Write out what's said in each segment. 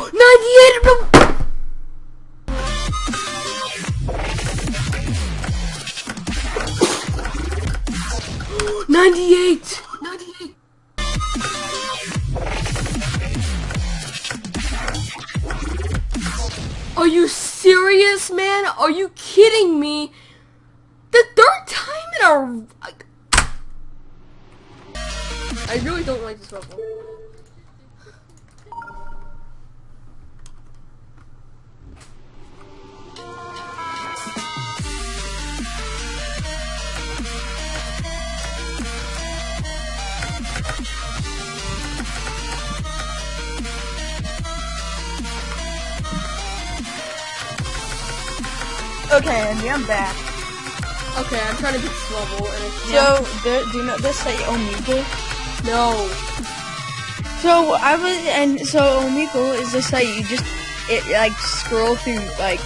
98! Ninety-eight! Ninety-eight! Are you serious, man? Are you kidding me? The third time in a... I really don't like this level. Okay, Andy, I'm back. Okay, I'm trying to beat this level, and it's So, the, do you know this site Omegle? no. So I was, and so Omegle is the site you just it like scroll through like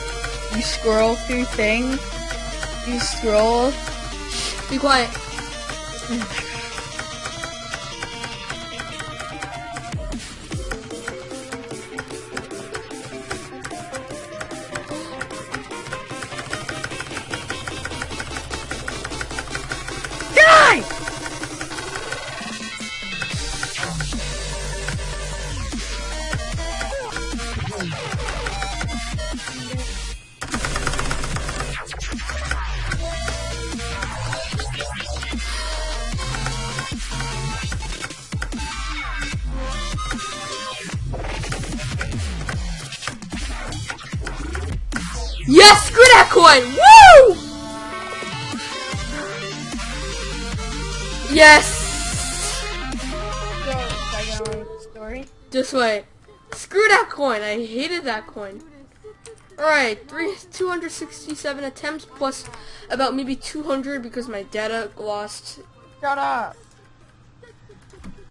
you scroll through things. You scroll. Be quiet. Yes, screw that coin! Woo! Yes! This way. Screw that coin. I hated that coin. Alright, three, 267 attempts plus about maybe 200 because my data lost. Shut up.